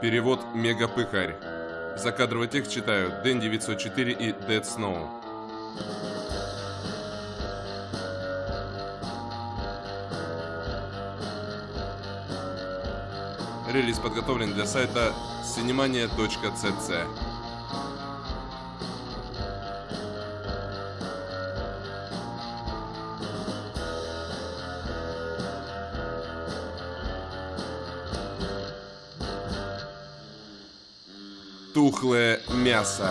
Перевод Мегапыхарь. Закадровый текст читают Дэн 904 и Dead Snow. Релиз подготовлен для сайта cinemania.cc. Тухлое мясо.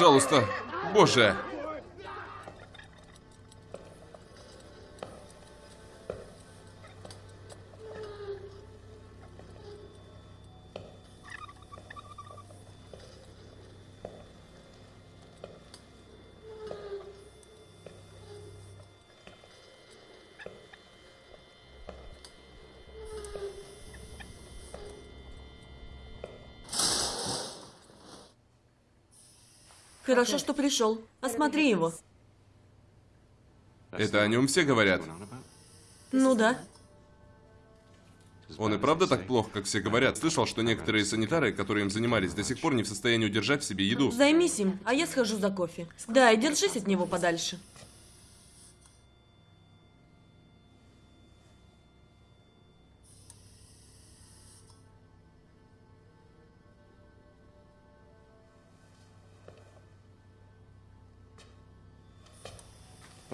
Пожалуйста, боже! Хорошо, что пришел. Осмотри его. Это о нем все говорят. Ну да. Он и правда так плохо, как все говорят. Слышал, что некоторые санитары, которые им занимались, до сих пор не в состоянии удержать в себе еду. Займись им, а я схожу за кофе. Да, и держись от него подальше.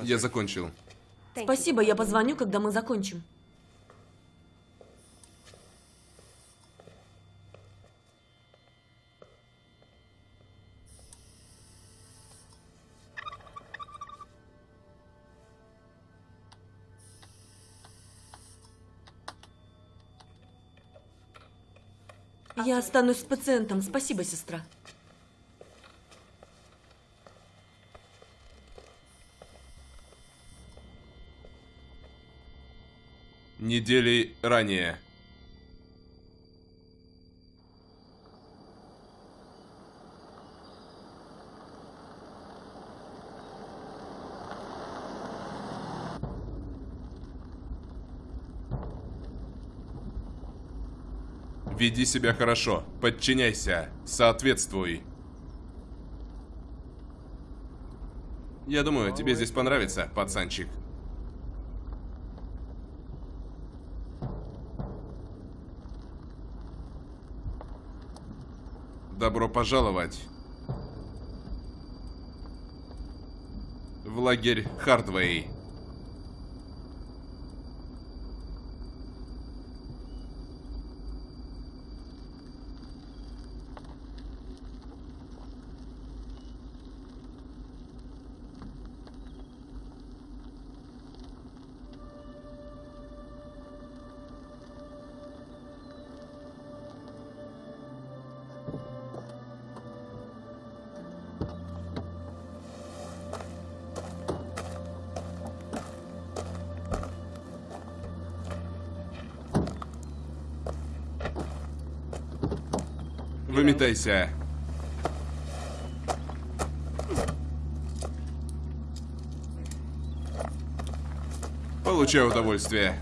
Я закончил. Спасибо, я позвоню, когда мы закончим. Я останусь с пациентом. Спасибо, сестра. Недели ранее. Веди себя хорошо, подчиняйся, соответствуй. Я думаю, тебе здесь понравится, пацанчик. Добро пожаловать в лагерь Хардвей. Выметайся. Получай удовольствие.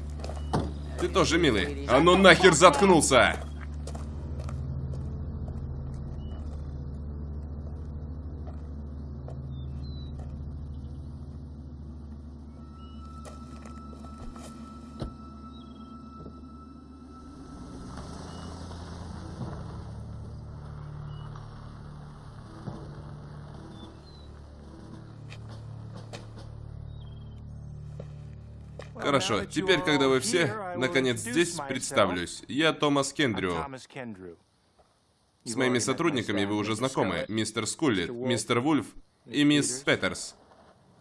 Ты тоже милый. А ну нахер заткнулся! Хорошо, теперь, когда вы все, наконец, здесь, представлюсь. Я Томас Кендрю. С моими сотрудниками вы уже знакомы. Мистер Скуллет, мистер Вульф и мисс Петерс.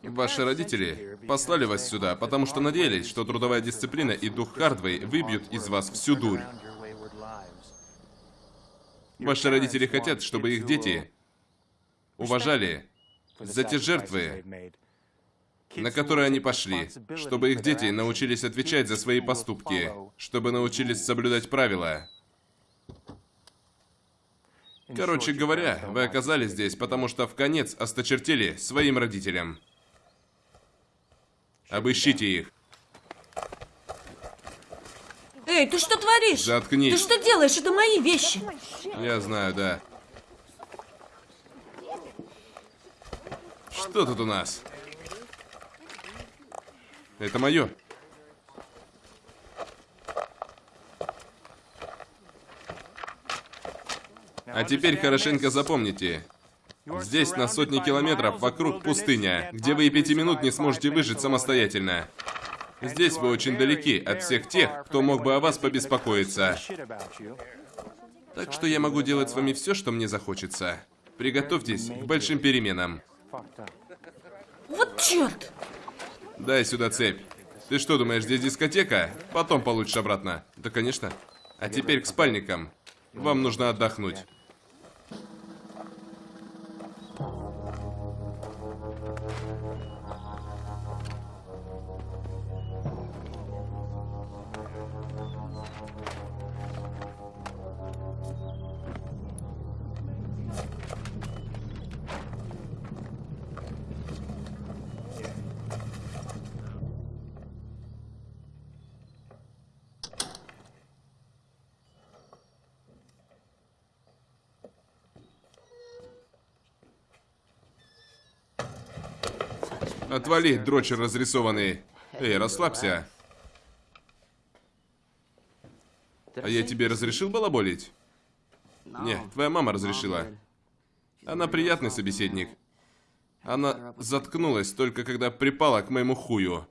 Ваши родители послали вас сюда, потому что надеялись, что трудовая дисциплина и дух Хардвей выбьют из вас всю дурь. Ваши родители хотят, чтобы их дети уважали за те жертвы, на которые они пошли, чтобы их дети научились отвечать за свои поступки, чтобы научились соблюдать правила. Короче говоря, вы оказались здесь, потому что в конец осточертели своим родителям. Обыщите их. Эй, ты что творишь? Заткнись. Ты что делаешь? Это мои вещи. Я знаю, да. Что тут у нас? Это мое. А теперь хорошенько запомните. Здесь на сотни километров вокруг пустыня, где вы и пяти минут не сможете выжить самостоятельно. Здесь вы очень далеки от всех тех, кто мог бы о вас побеспокоиться. Так что я могу делать с вами все, что мне захочется. Приготовьтесь к большим переменам. Вот черт! Дай сюда цепь. Ты что, думаешь, здесь дискотека? Потом получишь обратно. Да, конечно. А теперь к спальникам. Вам нужно отдохнуть. Отвали, дрочер разрисованный. Эй, расслабься. А я тебе разрешил балаболить? Не, твоя мама разрешила. Она приятный собеседник. Она заткнулась только когда припала к моему хую.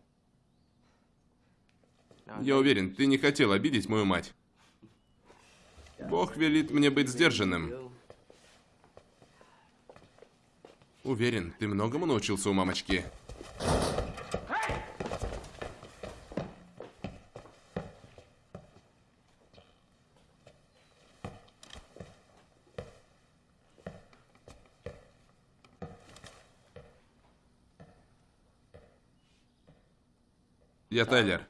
Я уверен, ты не хотел обидеть мою мать. Бог велит мне быть сдержанным. Уверен, ты многому научился у мамочки. Я Тайлер.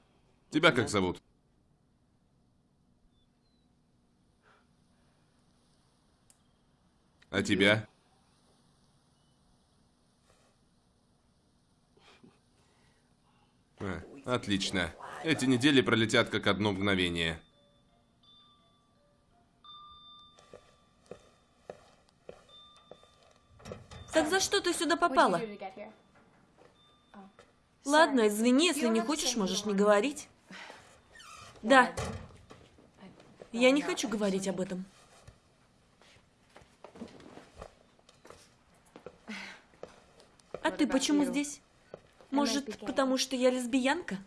Тебя как зовут? А тебя? А, отлично. Эти недели пролетят как одно мгновение. Так за что ты сюда попала? Ладно, извини, если не хочешь, можешь не говорить. Да. Я не хочу говорить об этом. А ты почему здесь? Может, потому что я лесбиянка?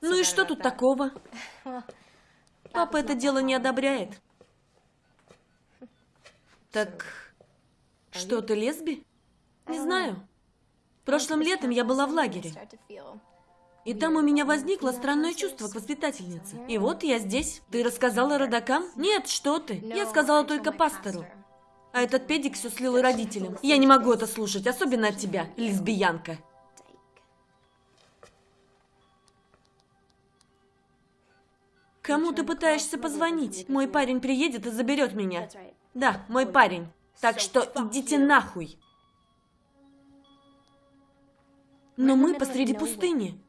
Ну и что тут такого? Папа это дело не одобряет. Так, что ты лесби? Не знаю. Прошлым летом я была в лагере. И там у меня возникло странное чувство к воспитательнице. И вот я здесь. Ты рассказала родакам? Нет, что ты. Я сказала только пастору. А этот педик все слил и родителям. Я не могу это слушать, особенно от тебя, лесбиянка. Кому ты пытаешься позвонить? Мой парень приедет и заберет меня. Да, мой парень. Так что идите нахуй. Но мы посреди пустыни.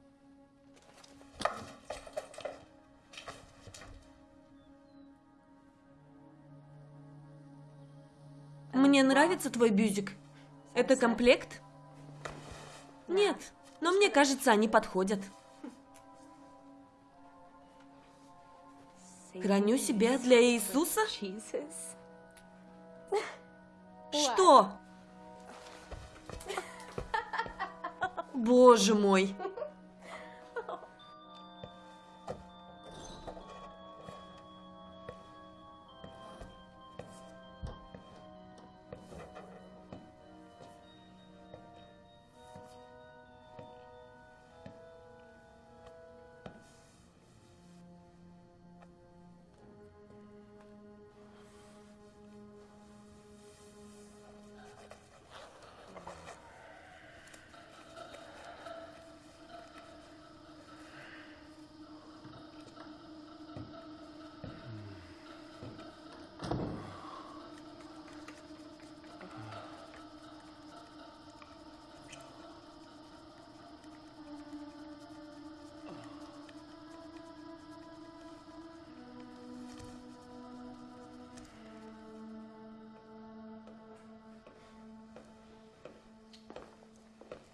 Мне нравится твой бюзик. Это комплект? Нет, но мне кажется, они подходят. Храню себя для Иисуса? Что? Боже мой.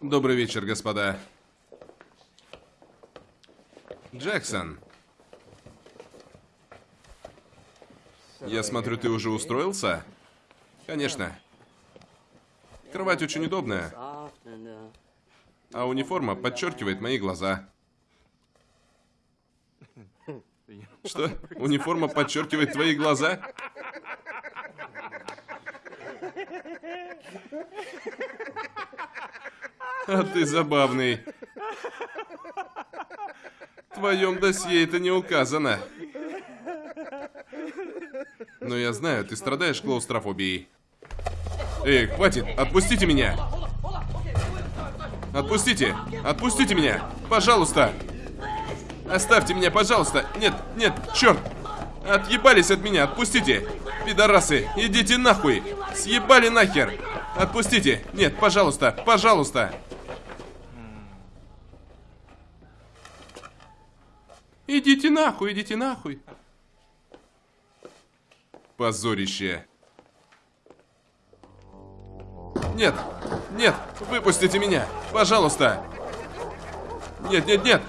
Добрый вечер, господа. Джексон. Я смотрю, ты уже устроился? Конечно. Кровать очень удобная, а униформа подчеркивает мои глаза. Что? Униформа подчеркивает твои глаза? А ты забавный. В твоем досье это не указано. Но я знаю, ты страдаешь клаустрофобией. Эй, хватит! Отпустите меня! Отпустите! Отпустите меня! Пожалуйста! Оставьте меня, пожалуйста! Нет, нет, черт! Отъебались от меня, отпустите! Пидорасы, идите нахуй! Съебали нахер! Отпустите! Нет, пожалуйста, пожалуйста! Нахуй, идите нахуй. Позорище. Нет, нет, выпустите меня, пожалуйста. Нет, нет, нет.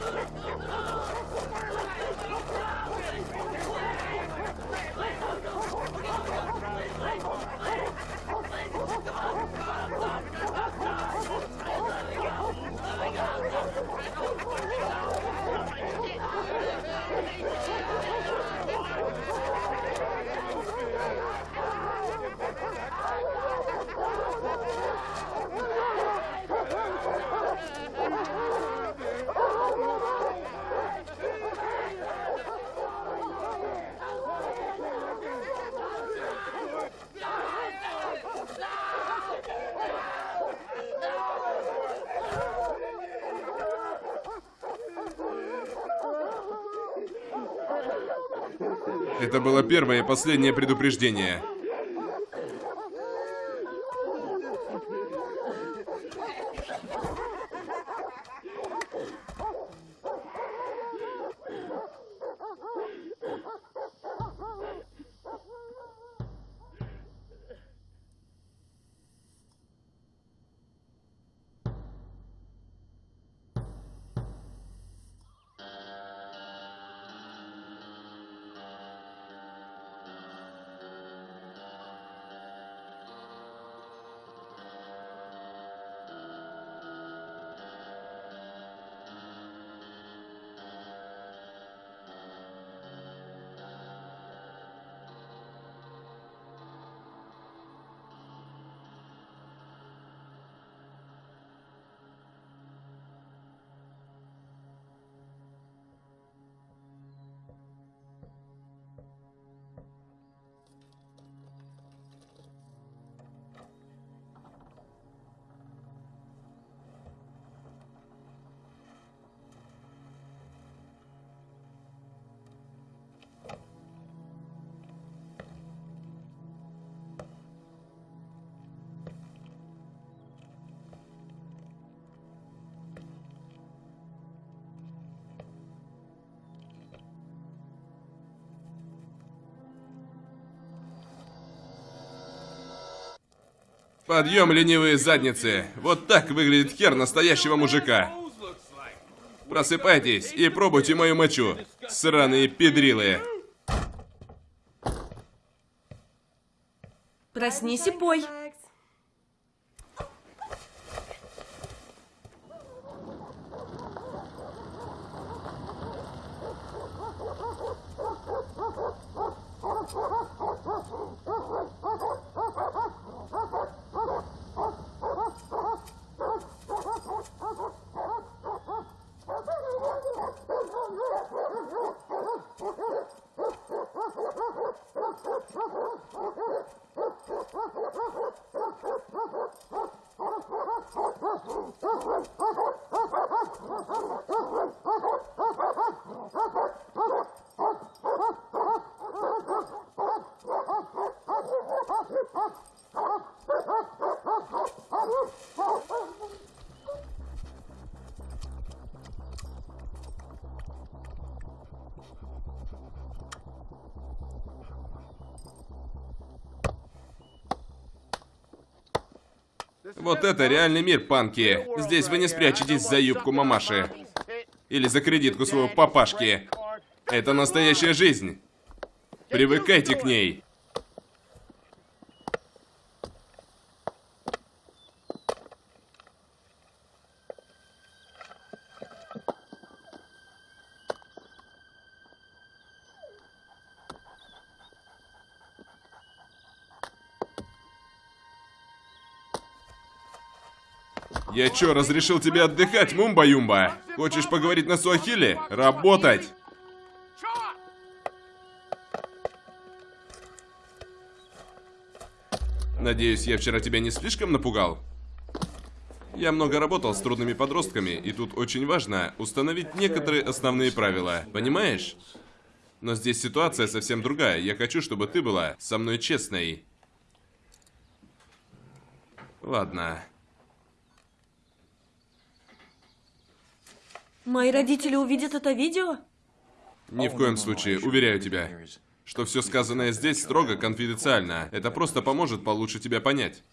Это было первое и последнее предупреждение. Подъем, ленивые задницы. Вот так выглядит хер настоящего мужика. Просыпайтесь и пробуйте мою мочу. Сраные педрилы. Проснись и пой. Вот это реальный мир, панки. Здесь вы не спрячетесь за юбку мамаши. Или за кредитку своего папашки. Это настоящая жизнь. Привыкайте к ней. Чё, разрешил тебе отдыхать, Мумба-Юмба? Хочешь поговорить на суахиле? Работать! Надеюсь, я вчера тебя не слишком напугал? Я много работал с трудными подростками, и тут очень важно установить некоторые основные правила, понимаешь? Но здесь ситуация совсем другая. Я хочу, чтобы ты была со мной честной. Ладно. Мои родители увидят это видео? Ни в коем случае, уверяю тебя, что все сказанное здесь строго конфиденциально. Это просто поможет получше тебя понять.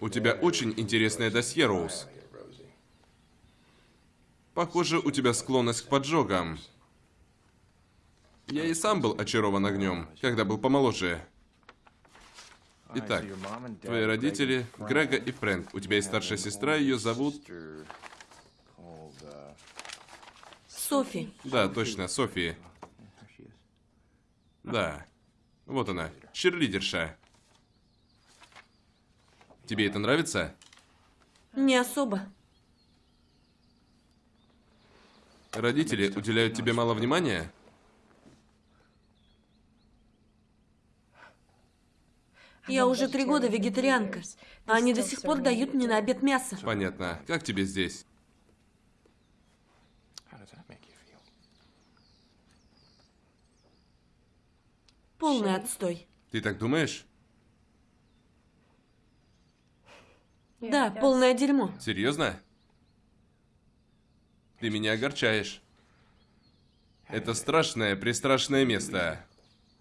У тебя очень интересное досье, Роуз. Похоже, у тебя склонность к поджогам. Я и сам был очарован огнем, когда был помоложе. Итак, твои родители, Грега и Фрэнк. У тебя есть старшая сестра, ее зовут... Софи. Да, точно, Софи. Да. Вот она, черлидерша. Тебе это нравится? Не особо. Родители уделяют тебе мало внимания? Я уже три года вегетарианка, а они до сих пор дают мне на обед мясо. Понятно. Как тебе здесь? Полный отстой. Ты так думаешь? Да, полное дерьмо. Серьезно? Ты меня огорчаешь. Это страшное, пристрашное место,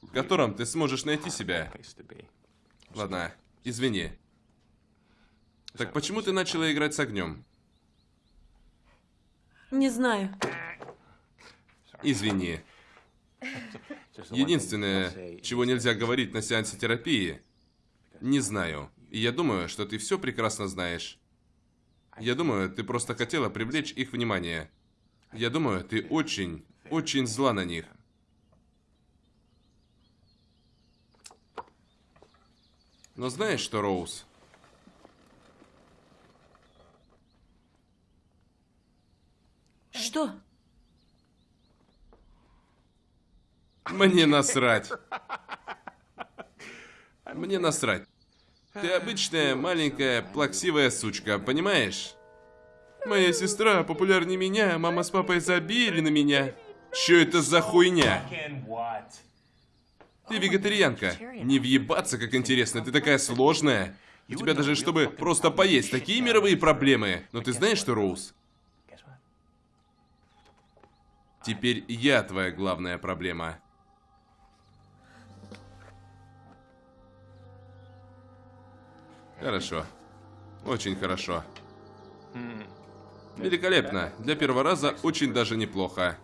в котором ты сможешь найти себя. Ладно, извини. Так почему ты начала играть с огнем? Не знаю. Извини. Единственное, чего нельзя говорить на сеансе терапии, не знаю. И я думаю, что ты все прекрасно знаешь. Я думаю, ты просто хотела привлечь их внимание. Я думаю, ты очень, очень зла на них. Но знаешь что, Роуз? Что? Мне насрать. Мне насрать. Ты обычная, маленькая, плаксивая сучка, понимаешь? Моя сестра популярнее меня, мама с папой забили на меня. Чё это за хуйня? Ты вегетарианка. Не въебаться, как интересно, ты такая сложная. У тебя даже, чтобы просто поесть, такие мировые проблемы. Но ты знаешь что, Роуз? Теперь я твоя главная проблема. Хорошо. Очень хорошо. Великолепно. Для первого раза очень даже неплохо.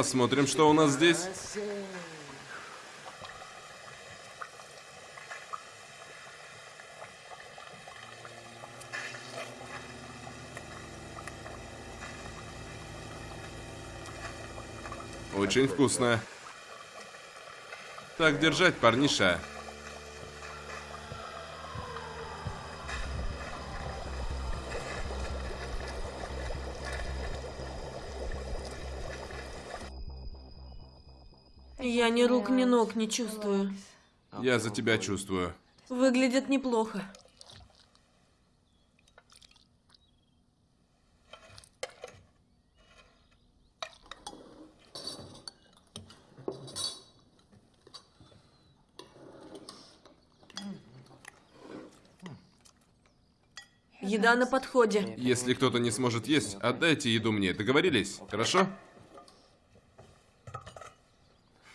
Посмотрим, что у нас здесь. Очень вкусно. Так держать, парниша. Ни рук, ни ног не чувствую. Я за тебя чувствую. Выглядит неплохо. Еда на подходе. Если кто-то не сможет есть, отдайте еду мне. Договорились? Хорошо?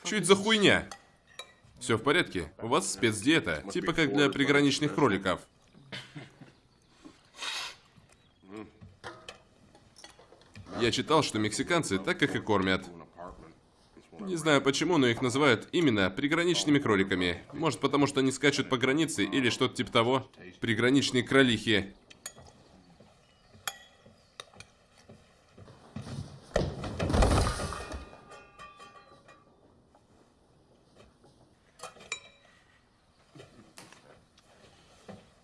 Чуть за хуйня? Все в порядке? У вас спецдиета, типа как для приграничных кроликов. Я читал, что мексиканцы так их и кормят. Не знаю почему, но их называют именно приграничными кроликами. Может потому, что они скачут по границе или что-то типа того. Приграничные кролихи.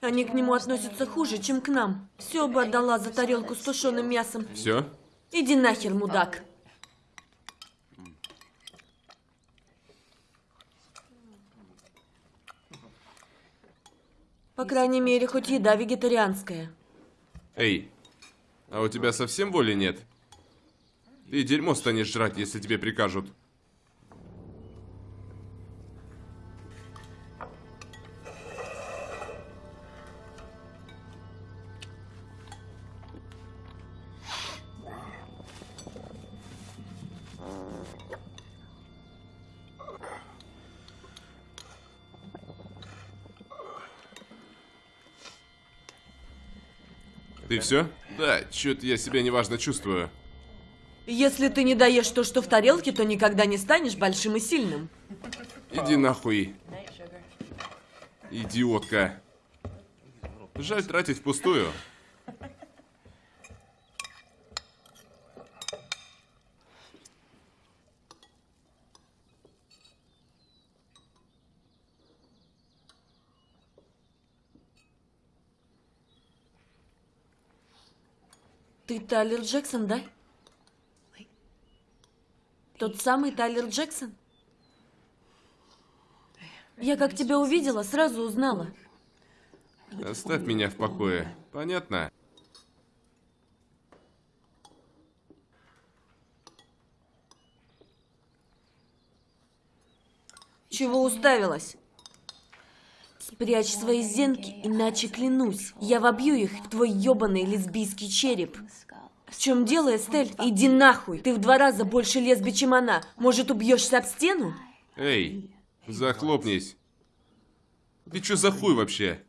Они к нему относятся хуже, чем к нам. Все бы отдала за тарелку с тушеным мясом. Все? Иди нахер, мудак. По крайней мере, хоть еда вегетарианская. Эй, а у тебя совсем воли нет? Ты дерьмо станешь жрать, если тебе прикажут. Ты все? Да, что-то я себя неважно чувствую. Если ты не даешь то, что в тарелке, то никогда не станешь большим и сильным. Иди нахуй. Идиотка. Жаль тратить впустую. Тайлер Джексон, да? Тот самый Тайлер Джексон? Я как тебя увидела, сразу узнала. Оставь меня в покое. Понятно? Чего уставилась? Спрячь свои зенки, иначе клянусь, я вобью их в твой ебаный лесбийский череп. В чем дело, Эстель? Иди нахуй! Ты в два раза больше лесби, чем она. Может, убьешься об стену? Эй, захлопнись. Ты что за хуй вообще?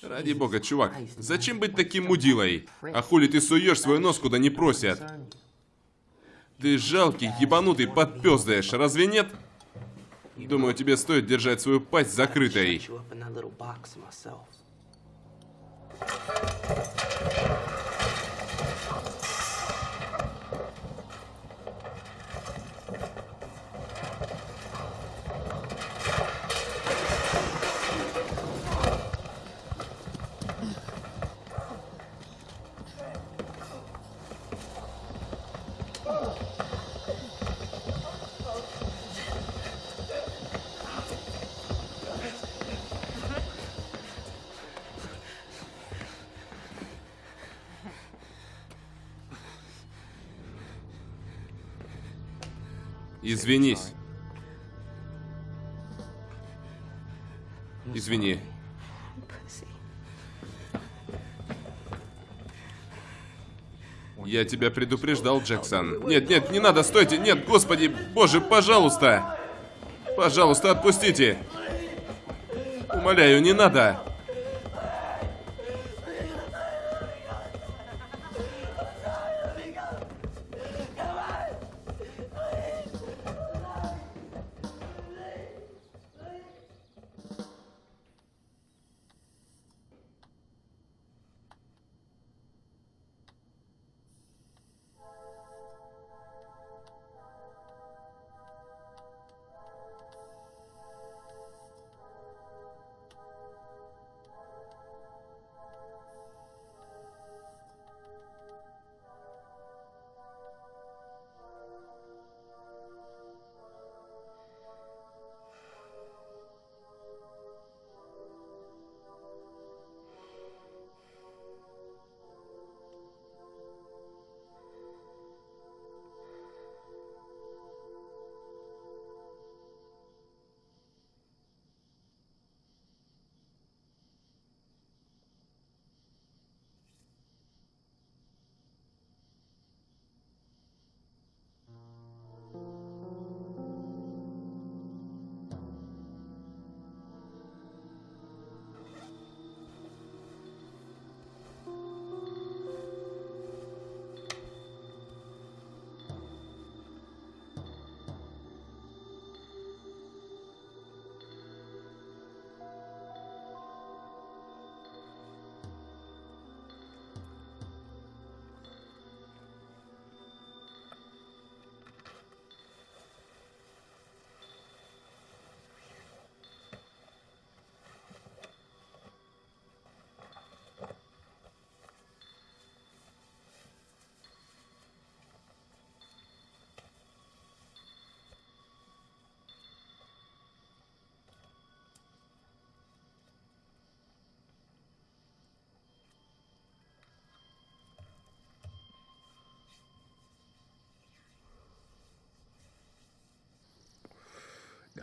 Ради бога, чувак, зачем быть таким мудилой? А хули ты суешь свой нос, куда не просят? Ты жалкий, ебанутый подпёздаешь, разве нет? Думаю, тебе стоит держать свою пасть закрытой. Извинись. Извини. Я тебя предупреждал, Джексон. Нет, нет, не надо, стойте. Нет, господи, боже, пожалуйста. Пожалуйста, отпустите. Умоляю, не надо.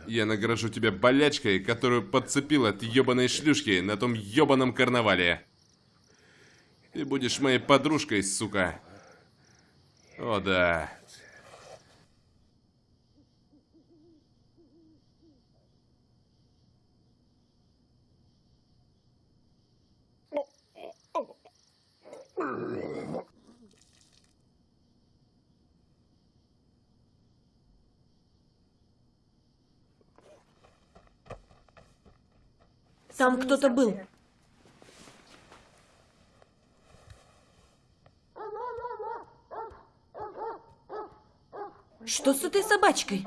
Я награжу тебя болячкой, которую подцепил от ебаной шлюшки на том ебаном карнавале. Ты будешь моей подружкой, сука. О да. Там кто-то был. Что с этой собачкой?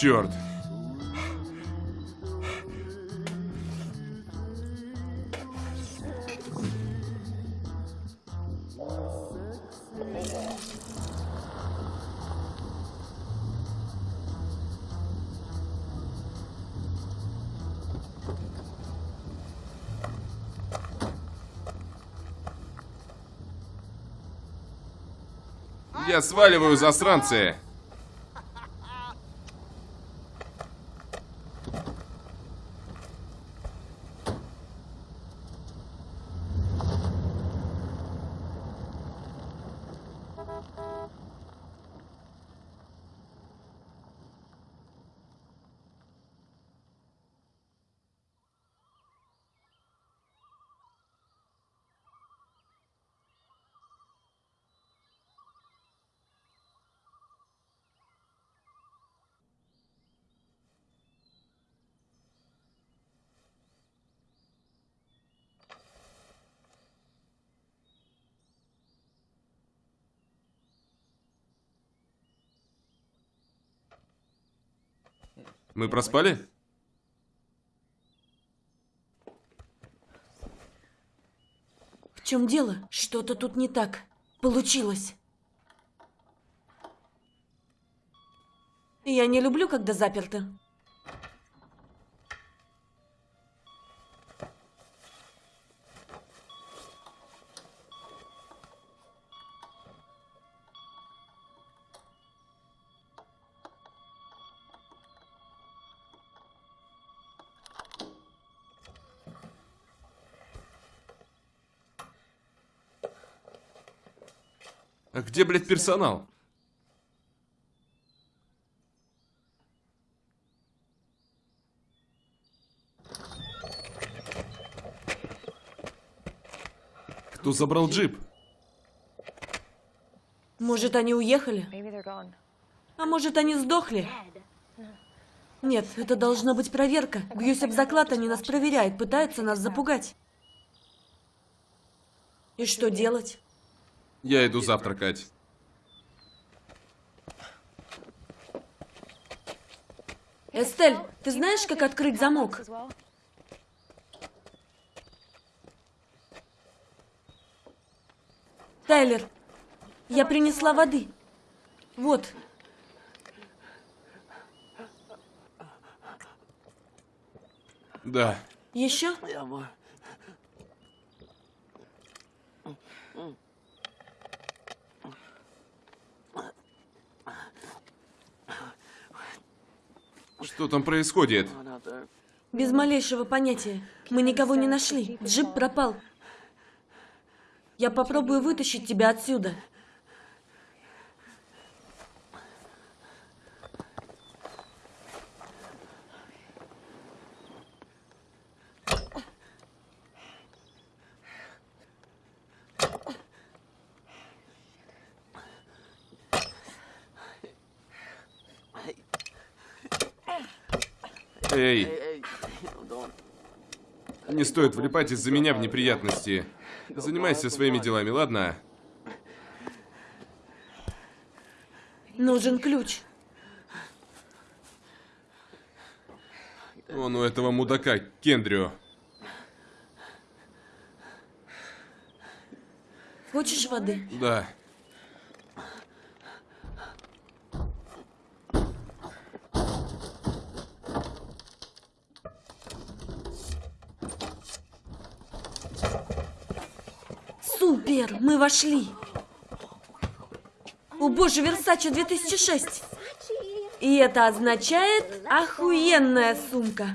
Черт. Я сваливаю, засранцы! Мы проспали? чем дело? Что-то тут не так. Получилось. Я не люблю, когда заперто. Где, блядь, персонал? Кто забрал джип? Может, они уехали? А может, они сдохли? Нет, это должна быть проверка. Бьюсь об заклад, они нас проверяют, пытаются нас запугать. И что делать? Я иду завтракать. Эстель, ты знаешь, как открыть замок? Тайлер, я принесла воды. Вот. Да. Еще? Что там происходит? Без малейшего понятия. Мы никого не нашли. Джип пропал. Я попробую вытащить тебя отсюда. Не стоит влипать из-за меня в неприятности. Занимайся своими делами, ладно? Нужен ключ. Он у этого мудака, Кендрю. Хочешь воды? Да. Супер! Мы вошли! О боже, Версаче 2006! И это означает охуенная сумка.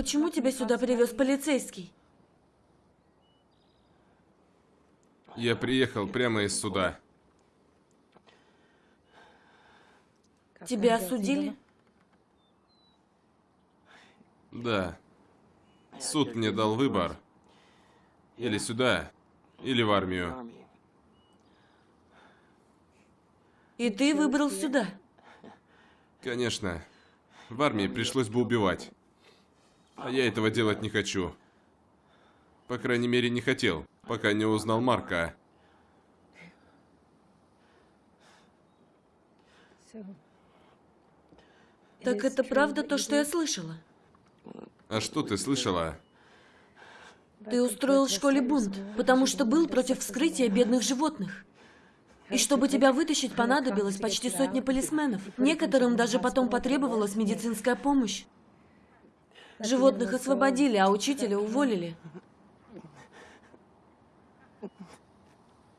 Почему тебя сюда привез полицейский? Я приехал прямо из суда. Тебя осудили? Да. Суд мне дал выбор. Или сюда, или в армию. И ты выбрал сюда. Конечно. В армии пришлось бы убивать. А я этого делать не хочу. По крайней мере, не хотел, пока не узнал Марка. Так это правда то, что я слышала? А что ты слышала? Ты устроил в школе бунт, потому что был против вскрытия бедных животных. И чтобы тебя вытащить, понадобилось почти сотня полисменов. Некоторым даже потом потребовалась медицинская помощь. Животных освободили, а учителя уволили.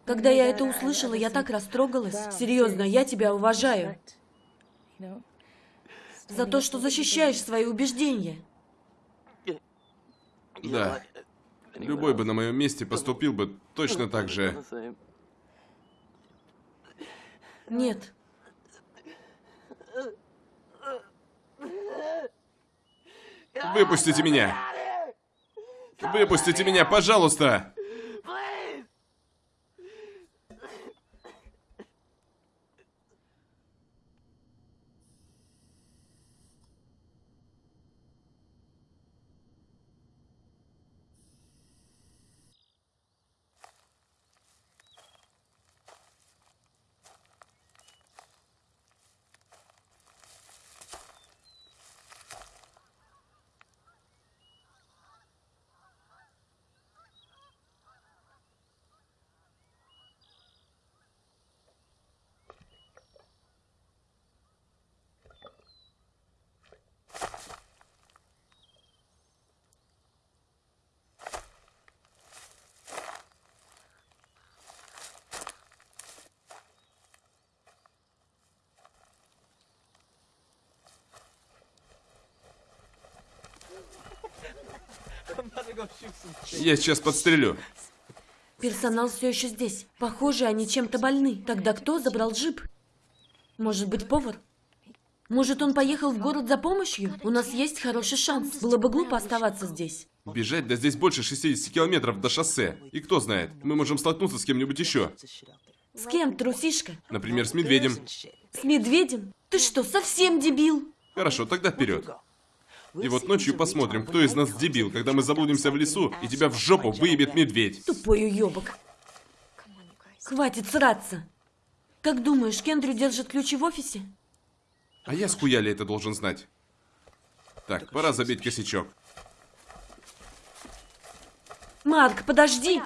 Когда я это услышала, я так растрогалась. Серьезно, я тебя уважаю. За то, что защищаешь свои убеждения. Да. Любой бы на моем месте поступил бы точно так же. Нет. Выпустите меня! Выпустите меня, пожалуйста! Я сейчас подстрелю. Персонал все еще здесь. Похоже, они чем-то больны. Тогда кто забрал джип? Может быть, повар? Может, он поехал в город за помощью? У нас есть хороший шанс. Было бы глупо оставаться здесь. Бежать, да здесь больше 60 километров до шоссе. И кто знает, мы можем столкнуться с кем-нибудь еще. С кем, трусишка? Например, с медведем. С медведем? Ты что, совсем дебил? Хорошо, тогда вперед. И вот ночью посмотрим, кто из нас дебил, когда мы заблудимся в лесу, и тебя в жопу выебет медведь. Тупой уебок. Хватит сраться. Как думаешь, Кендрю держит ключи в офисе? А я с хуяли это должен знать. Так, пора забить косячок. Марк, подожди!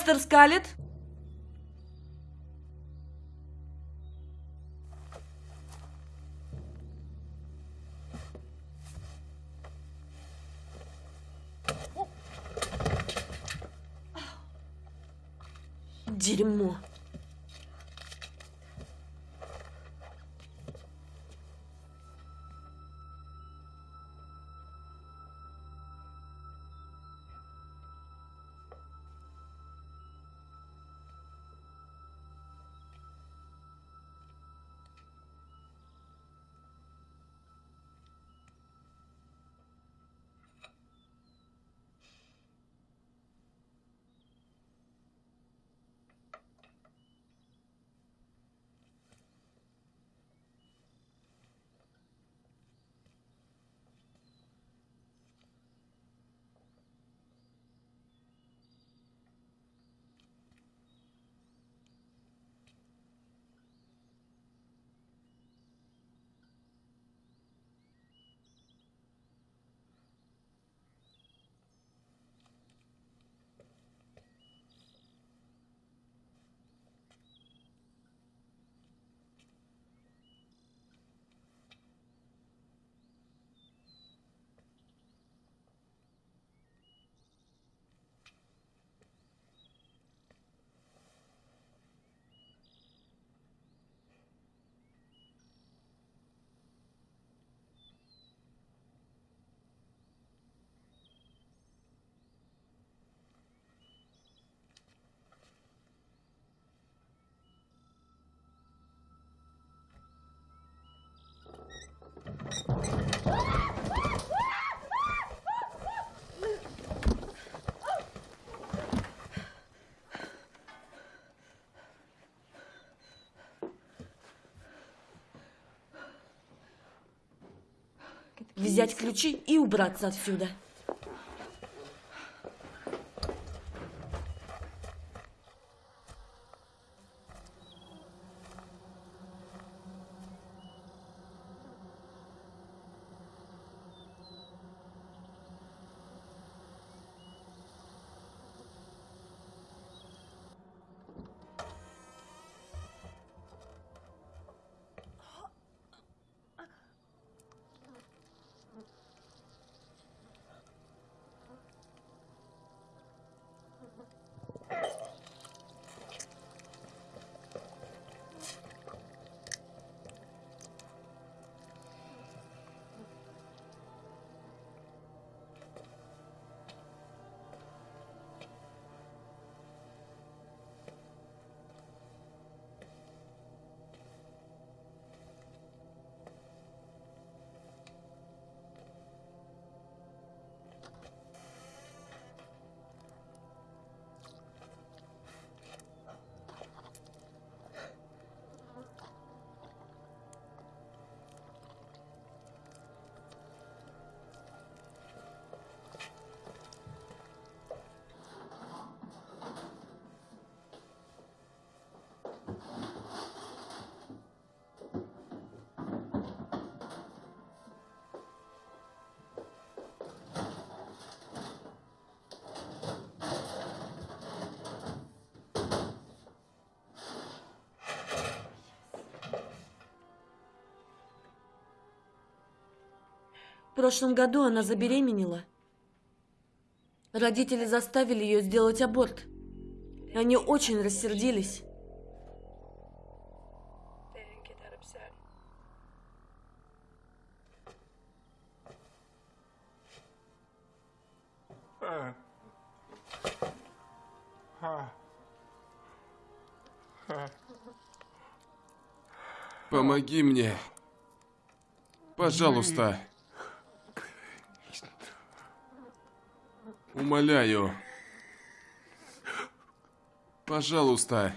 Мистер Скалет? Дерьмо. Взять ключи и убраться отсюда. Прошлом году она забеременела. Родители заставили ее сделать аборт. И Они очень рассердились. Помоги мне. Пожалуйста. Умоляю. Пожалуйста.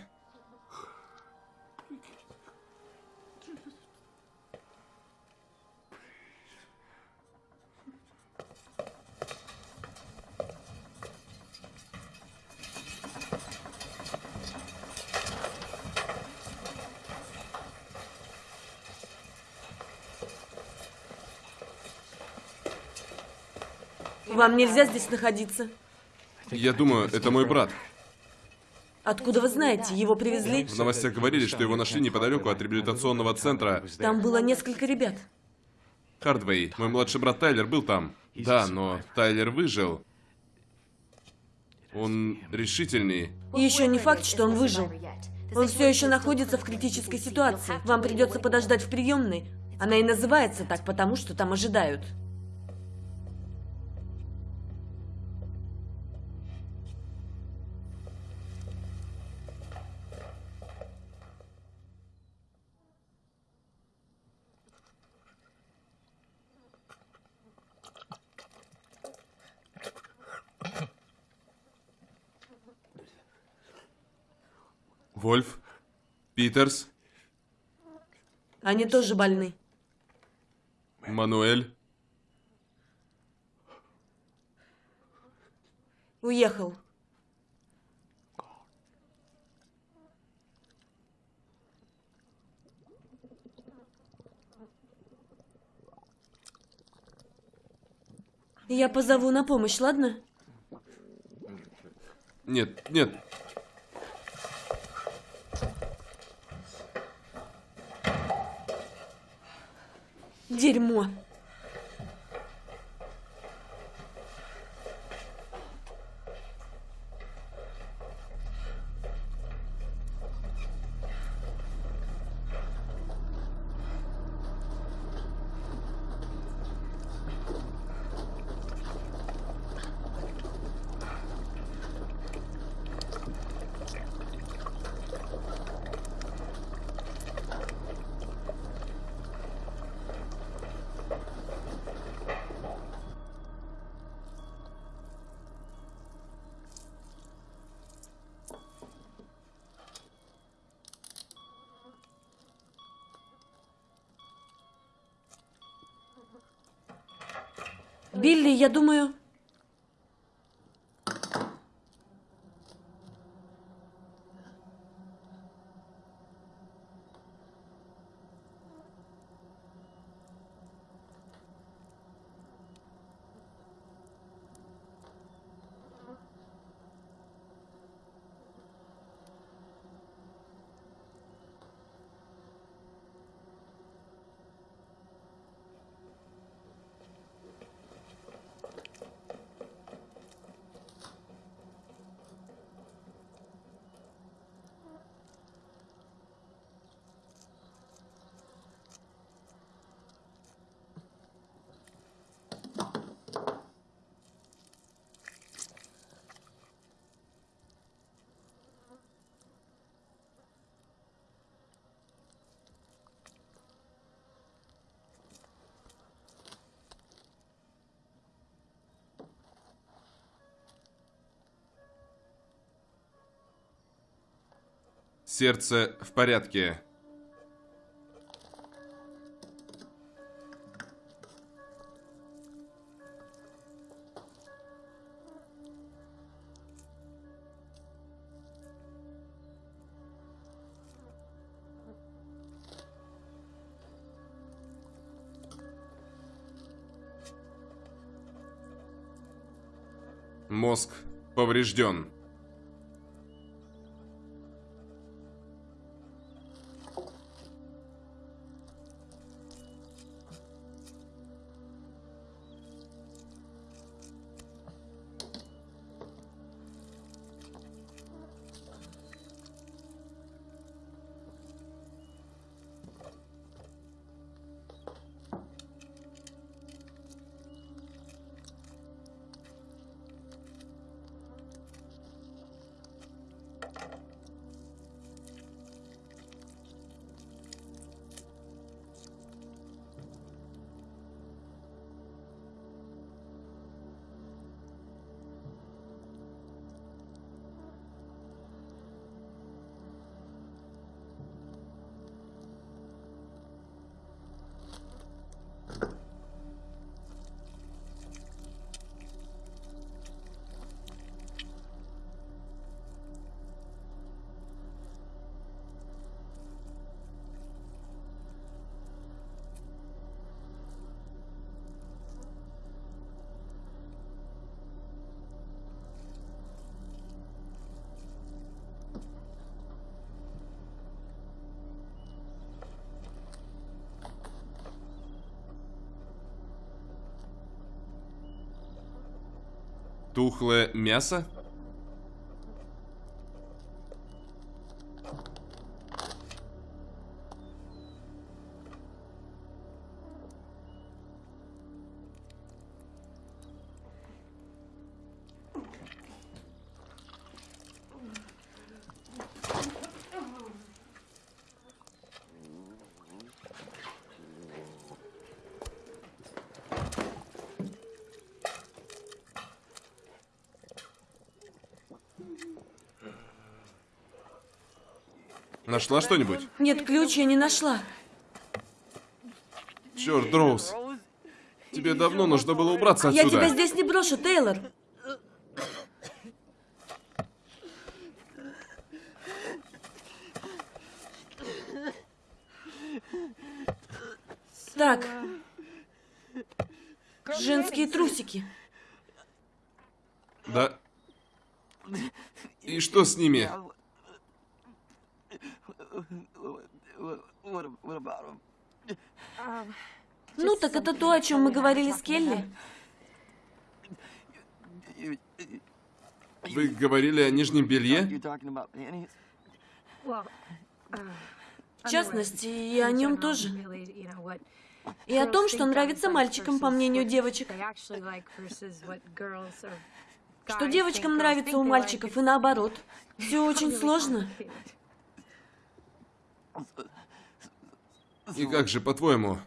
Вам нельзя здесь находиться. Я думаю, это мой брат. Откуда вы знаете? Его привезли? В новостях говорили, что его нашли неподалеку от реабилитационного центра. Там было несколько ребят. Хардвей, мой младший брат Тайлер был там. Да, но Тайлер выжил. Он решительный. И еще не факт, что он выжил. Он все еще находится в критической ситуации. Вам придется подождать в приемной. Она и называется так, потому что там ожидают. Вольф? Питерс? Они тоже больны. Мануэль? Уехал. Я позову на помощь, ладно? Нет, нет. Дерьмо. Билли, я думаю... Сердце в порядке. Мозг поврежден. Тухлое мясо? Нашла что-нибудь? Нет, ключ я не нашла. Черт, Дроуз. Тебе давно нужно было убраться Я отсюда. тебя здесь не брошу, Тейлор. Так. Женские трусики. Да. И что с ними? Ну, так это то, о чем мы говорили с Келли. Вы говорили о нижнем белье? В частности, и о нем тоже. И о том, что нравится мальчикам, по мнению девочек. Что девочкам нравится у мальчиков и наоборот. Все очень сложно. И как же, по-твоему,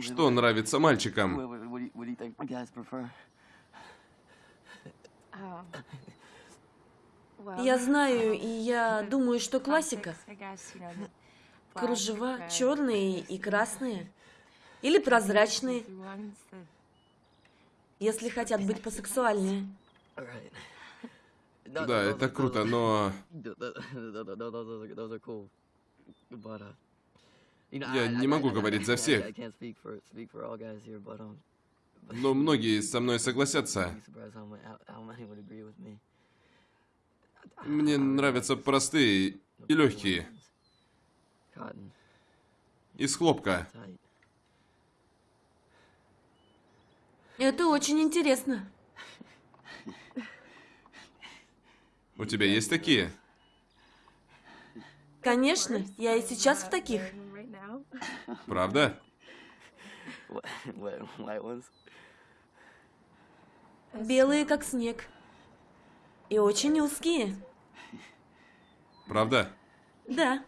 что нравится мальчикам? Я знаю, и я думаю, что классика. Кружева черные и красные. Или прозрачные, если хотят быть посексуальнее. Да, это круто, но Я не могу говорить за всех. но многие со мной согласятся. Мне нравятся простые и легкие, из хлопка. Это очень интересно. У тебя есть такие? Конечно, я и сейчас в таких. Правда? Белые, как снег. И очень узкие. Правда? Да.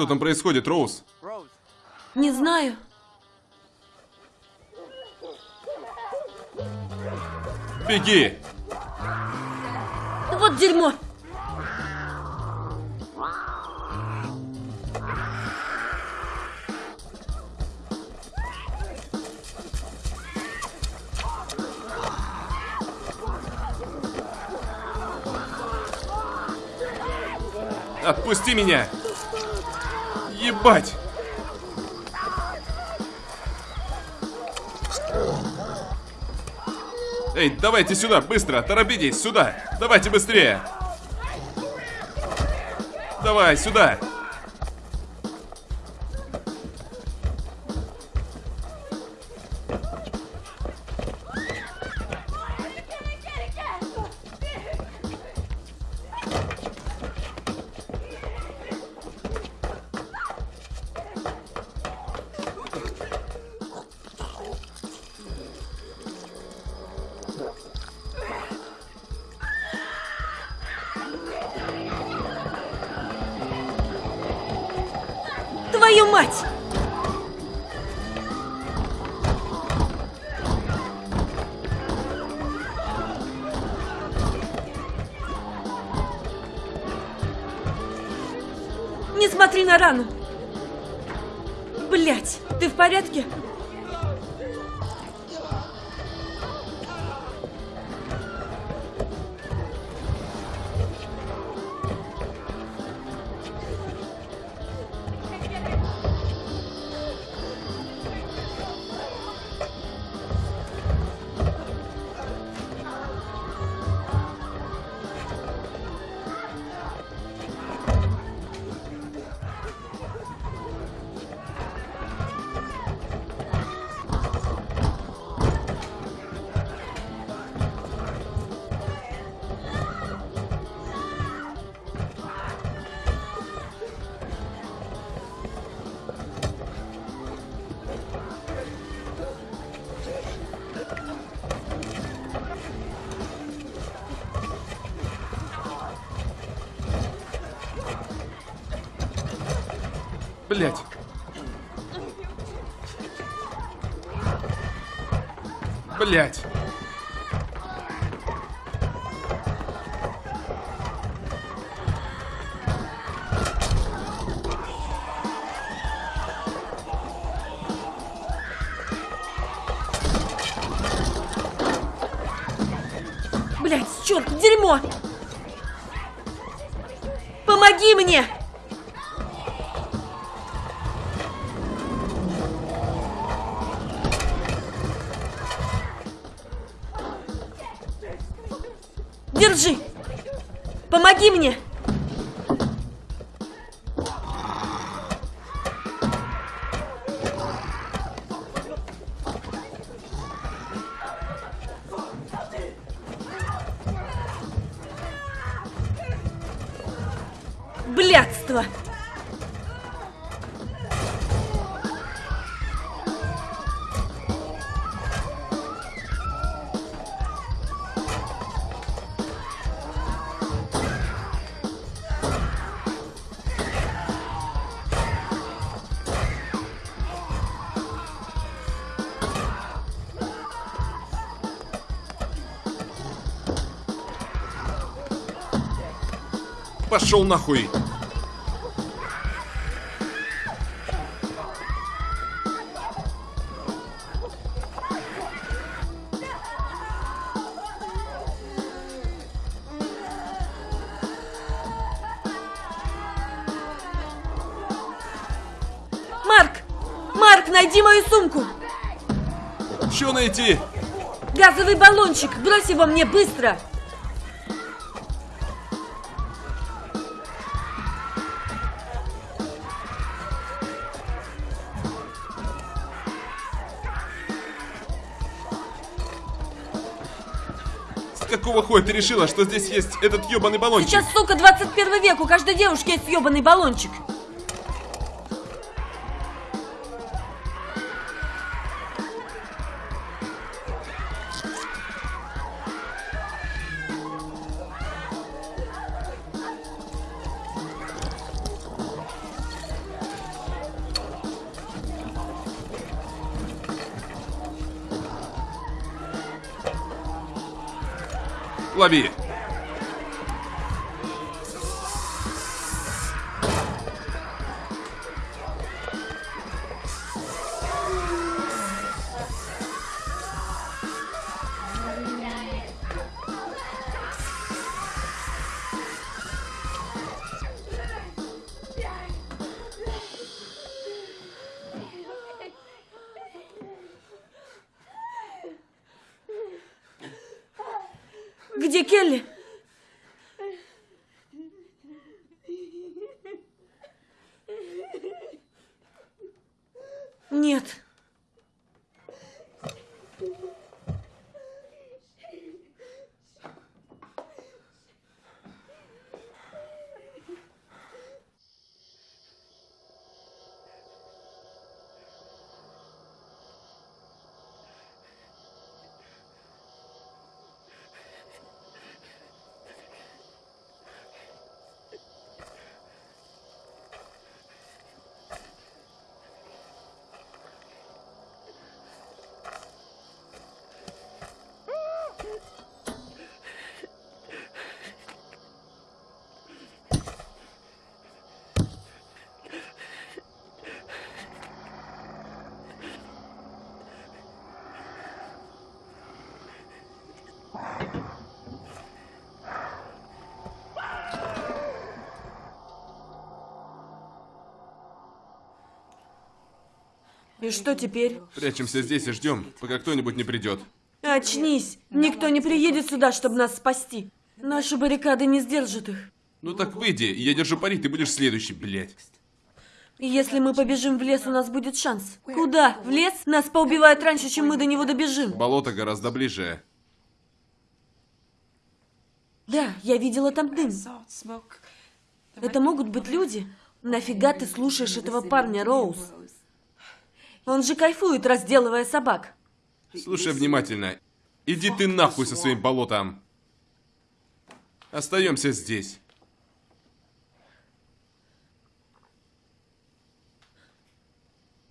Что там происходит, Роуз? Не знаю. Беги! Вот дерьмо! Отпусти меня! Ебать! Эй, давайте сюда, быстро, торопитесь, сюда! Давайте быстрее! Давай, сюда! Блять! Пошел нахуй! Марк! Марк, найди мою сумку! Че найти? Газовый баллончик! Брось его мне быстро! Какого хуя ты решила, что здесь есть этот ебаный баллончик? Сейчас, сука, 21 век, у каждой девушки есть ебаный баллончик. sabia. И что теперь? Прячемся здесь и ждем, пока кто-нибудь не придет. Очнись! Никто не приедет сюда, чтобы нас спасти. Наши баррикады не сдержат их. Ну так выйди, я держу пари, ты будешь следующий, блядь. Если мы побежим в лес, у нас будет шанс. Куда? В лес? Нас поубивают раньше, чем мы до него добежим. Болото гораздо ближе. Да, я видела там дым. Это могут быть люди. Нафига ты слушаешь этого парня, Роуз? Он же кайфует, разделывая собак. Слушай внимательно. Иди ты нахуй со своим болотом. Остаемся здесь.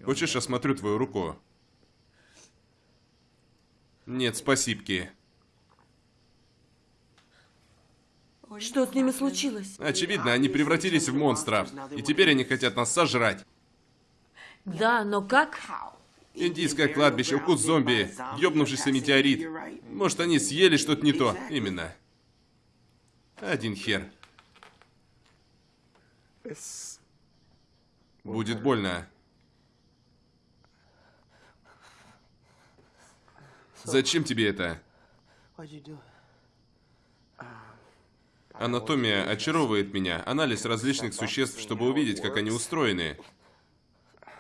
Хочешь, осмотрю твою руку? Нет, спасибки. Что с ними случилось? Очевидно, они превратились в монстров. И теперь они хотят нас сожрать. Да, но как? Индийское кладбище, укус зомби, ёбнувшийся метеорит. Может, они съели что-то не то. Именно. Один хер. Будет больно. Зачем тебе это? Анатомия очаровывает меня. Анализ различных существ, чтобы увидеть, как они устроены.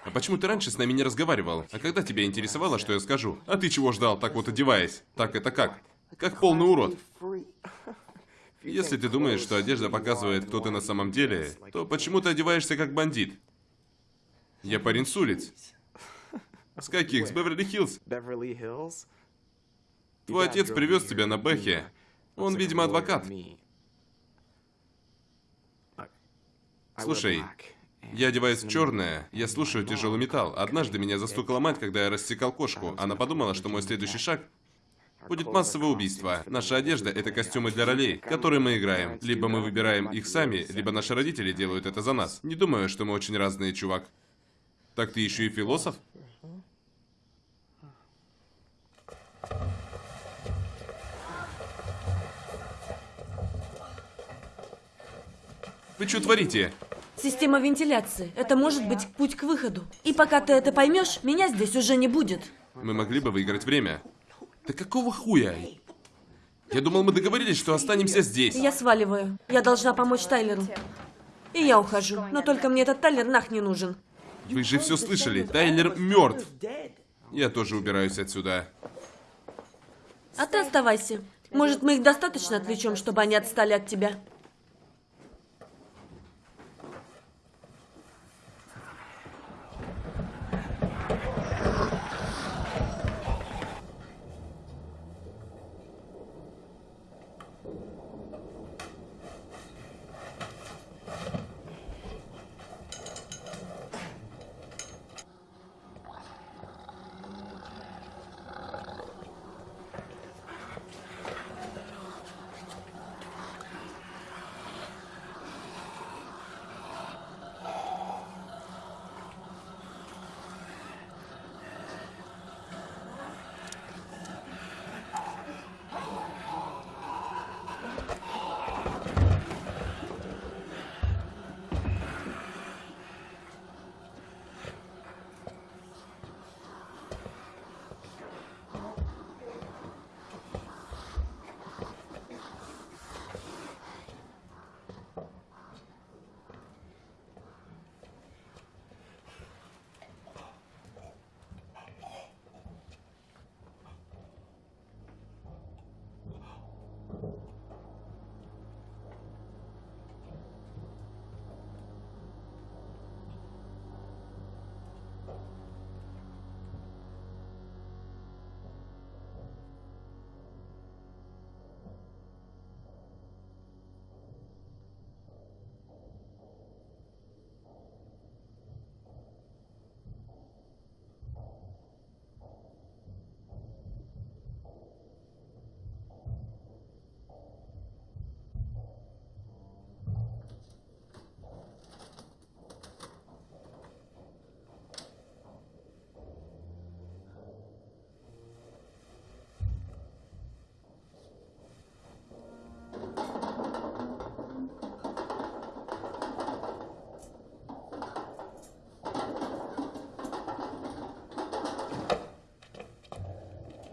А почему ты раньше с нами не разговаривал? А когда тебя интересовало, что я скажу? А ты чего ждал, так вот одеваясь? Так это как? Как полный урод. Если ты думаешь, что одежда показывает, кто ты на самом деле, то почему ты одеваешься как бандит? Я парень с улиц. С каких? С Беверли-Хиллз. Твой отец привез тебя на Бэхе. Он, видимо, адвокат. Слушай, я одеваюсь в черное, я слушаю тяжелый металл. Однажды меня застукала мать, когда я рассекал кошку. Она подумала, что мой следующий шаг будет массовое убийство. Наша одежда — это костюмы для ролей, которые мы играем. Либо мы выбираем их сами, либо наши родители делают это за нас. Не думаю, что мы очень разные, чувак. Так ты еще и философ? Вы что творите? Система вентиляции. Это может быть путь к выходу. И пока ты это поймешь, меня здесь уже не будет. Мы могли бы выиграть время. Да какого хуя? Я думал, мы договорились, что останемся здесь. Я сваливаю. Я должна помочь Тайлеру. И я ухожу. Но только мне этот Тайлер нах не нужен. Вы же все слышали. Тайлер мертв. Я тоже убираюсь отсюда. А ты оставайся. Может, мы их достаточно отвлечем, чтобы они отстали от тебя?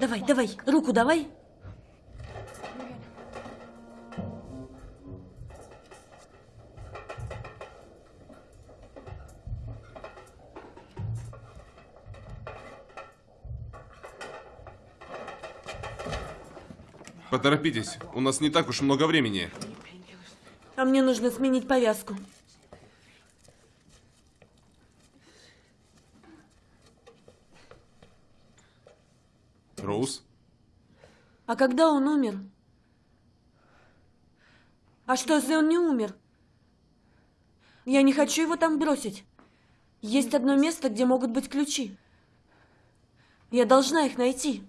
Давай, давай, руку давай. Поторопитесь, у нас не так уж много времени. А мне нужно сменить повязку. Роуз? А когда он умер? А что, если он не умер? Я не хочу его там бросить. Есть одно место, где могут быть ключи. Я должна их найти.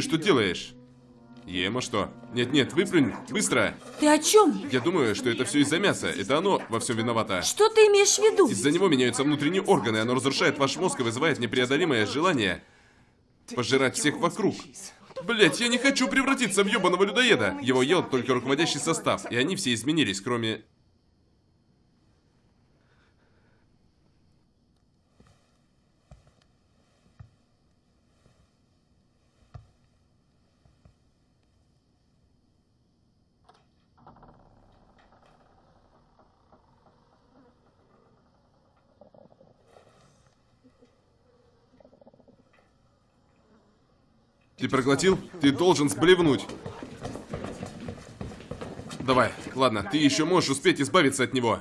Ты что делаешь? Ема что? Нет-нет, выплюнь, быстро! Ты о чем? Я думаю, что это все из-за мяса. Это оно во всем виновато. Что ты имеешь в виду? Из-за него меняются внутренние органы, оно разрушает ваш мозг и вызывает непреодолимое желание пожирать всех вокруг. Блять, я не хочу превратиться в ебаного людоеда. Его ел только руководящий состав, и они все изменились, кроме... Ты проглотил? Ты должен сблевнуть. Давай, ладно, ты еще можешь успеть избавиться от него.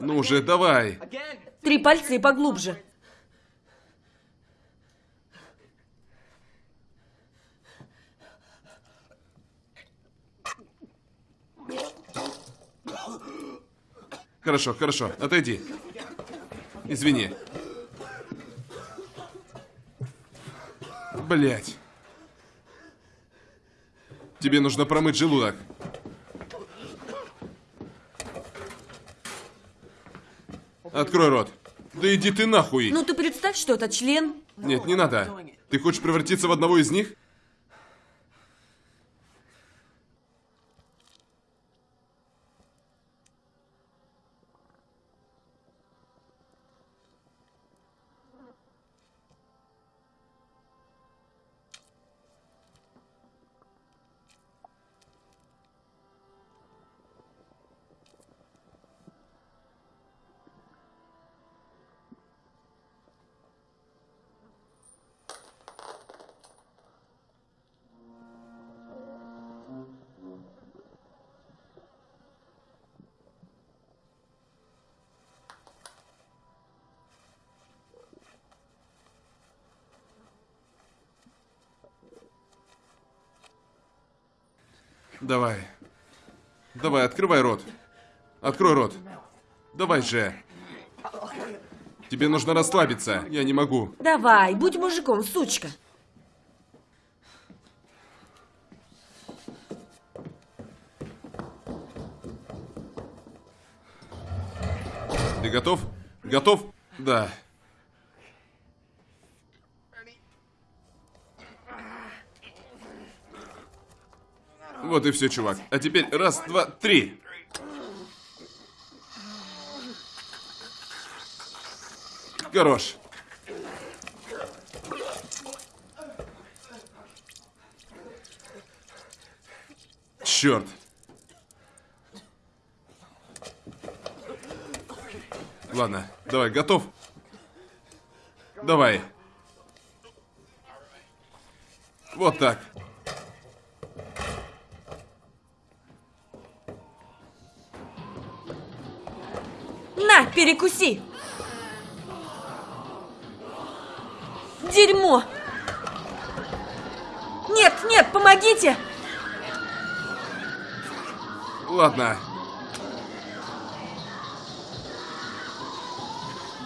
Ну же, давай. Три пальца и поглубже. Хорошо, хорошо, отойди. Извини. Блять. Тебе нужно промыть желудок. Открой рот. Да иди ты нахуй. Ну ты представь, что это член. Нет, не надо. Ты хочешь превратиться в одного из них? Давай. Давай, открывай рот. Открой рот. Давай же. Тебе нужно расслабиться. Я не могу. Давай, будь мужиком, сучка. Ты готов? Готов? Да. Вот и все, чувак. А теперь раз, два, три. Хорош. Черт. Ладно, давай, готов? Давай. Вот так. Перекуси! Дерьмо! Нет, нет, помогите! Ладно.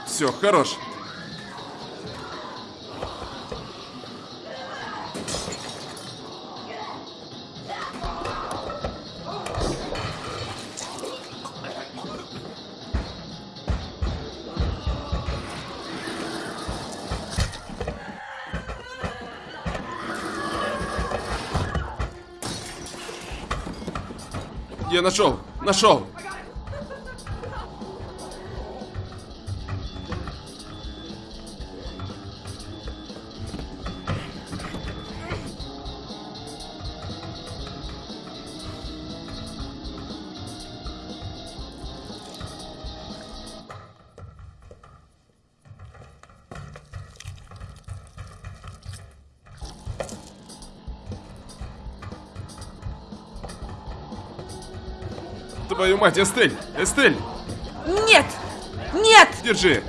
Все, хорош. Я нашел! Нашел! Мать, Эстель! Эстель! Нет! Нет! Держи!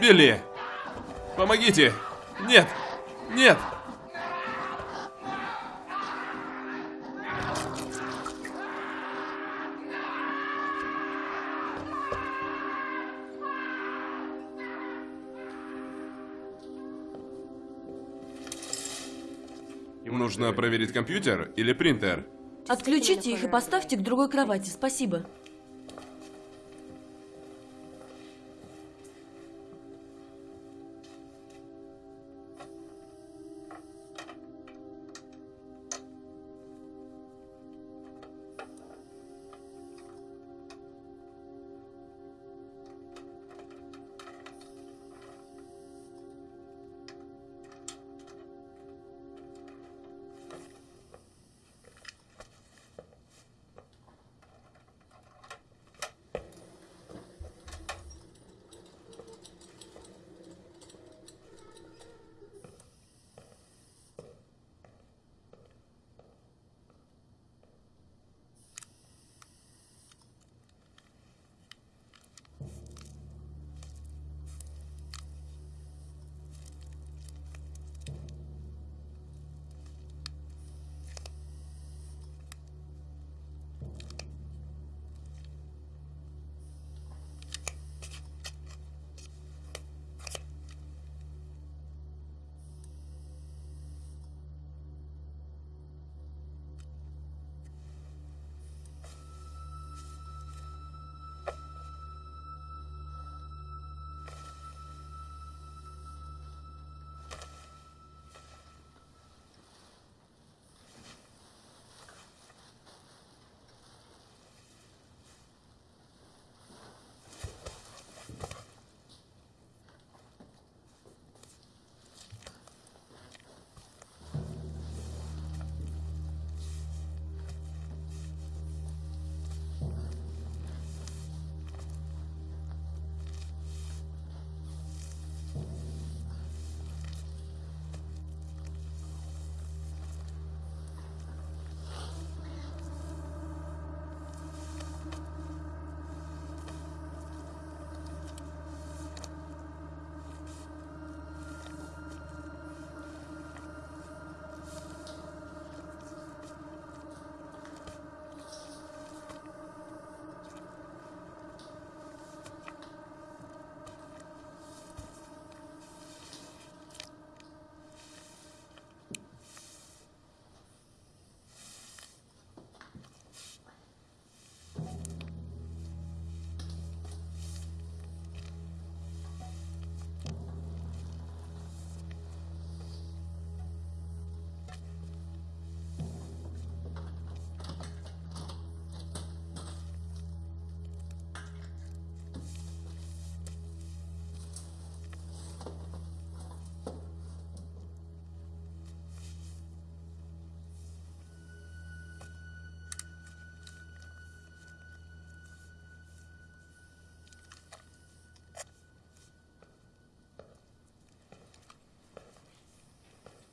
Билли! Помогите! Нет! Нет! Нужно проверить компьютер или принтер. Отключите их и поставьте к другой кровати, спасибо.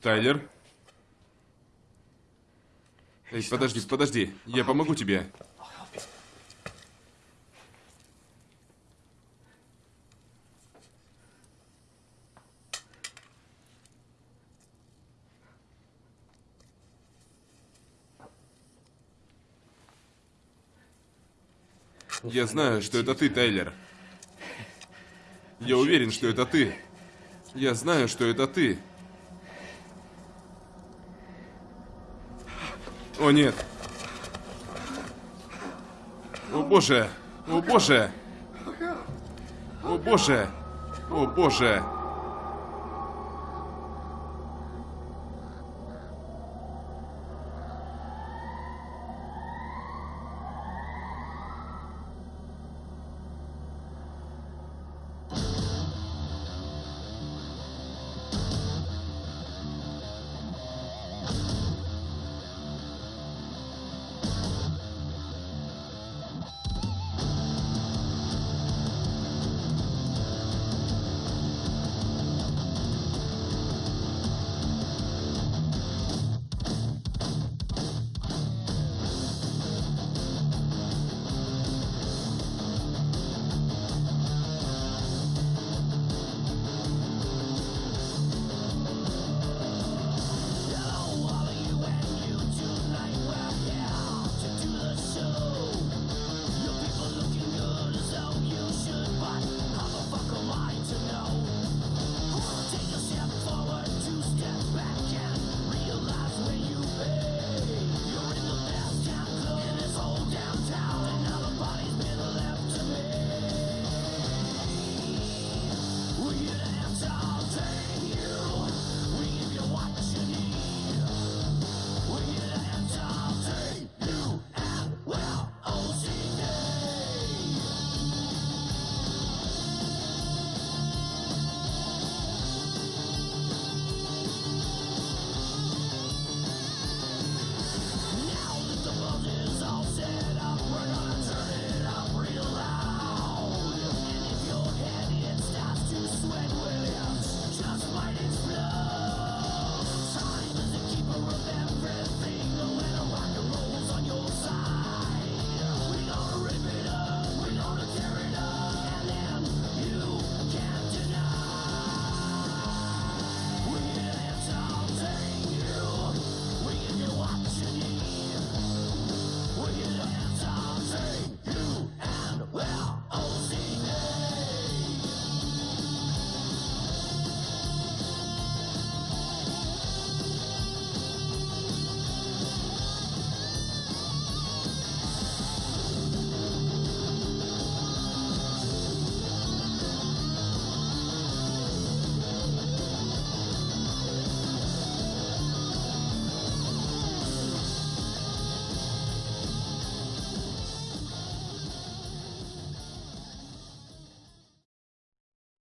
Тайлер? Эй, подожди, подожди. Я помогу тебе. Я знаю, что это ты, Тайлер. Я уверен, что это ты. Я знаю, что это ты. О нет. О боже. О боже. О боже. О боже.